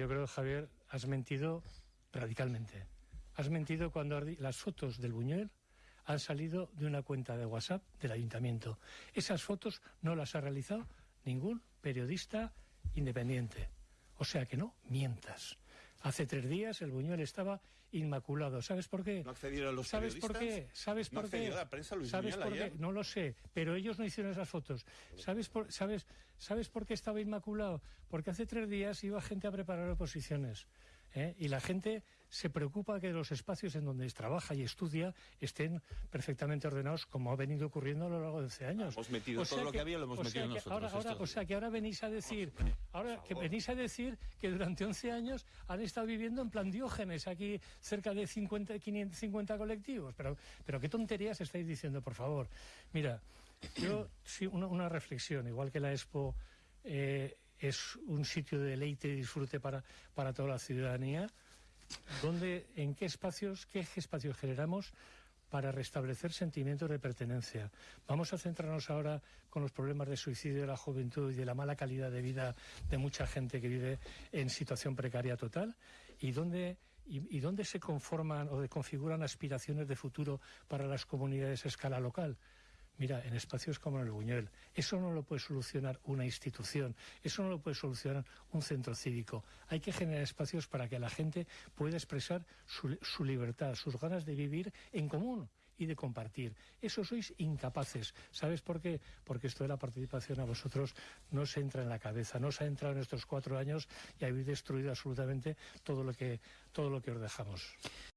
yo creo, Javier, has mentido radicalmente. Has mentido cuando las fotos del Buñuel han salido de una cuenta de WhatsApp del ayuntamiento. Esas fotos no las ha realizado ningún periodista independiente. O sea que no mientas. Hace tres días el Buñuel estaba inmaculado. ¿Sabes por qué? ¿No accedieron los ¿Sabes por qué? ¿Sabes ¿No por qué? la prensa Luis ¿Sabes Buñuel por qué? No lo sé, pero ellos no hicieron esas fotos. ¿Sabes por, sabes, ¿Sabes por qué estaba inmaculado? Porque hace tres días iba gente a preparar oposiciones. ¿Eh? Y la gente se preocupa que los espacios en donde trabaja y estudia estén perfectamente ordenados, como ha venido ocurriendo a lo largo de 11 años. Hemos metido todo lo que había, lo hemos o metido sea nosotros. Ahora, ahora, o sea que ahora venís a decir, ahora que venís a decir que durante 11 años han estado viviendo en plan Diógenes aquí cerca de 50, 550 colectivos. Pero, pero qué tonterías estáis diciendo, por favor. Mira, yo sí una, una reflexión, igual que la Expo. Eh, es un sitio de deleite y disfrute para, para toda la ciudadanía. ¿Dónde, ¿En qué espacios, qué espacios generamos para restablecer sentimientos de pertenencia? Vamos a centrarnos ahora con los problemas de suicidio de la juventud y de la mala calidad de vida de mucha gente que vive en situación precaria total. ¿Y dónde, y, y dónde se conforman o configuran aspiraciones de futuro para las comunidades a escala local? Mira, en espacios como el Buñuel, eso no lo puede solucionar una institución, eso no lo puede solucionar un centro cívico. Hay que generar espacios para que la gente pueda expresar su, su libertad, sus ganas de vivir en común y de compartir. Eso sois incapaces. ¿Sabes por qué? Porque esto de la participación a vosotros no se entra en la cabeza, no se ha entrado en estos cuatro años y habéis destruido absolutamente todo lo que, todo lo que os dejamos.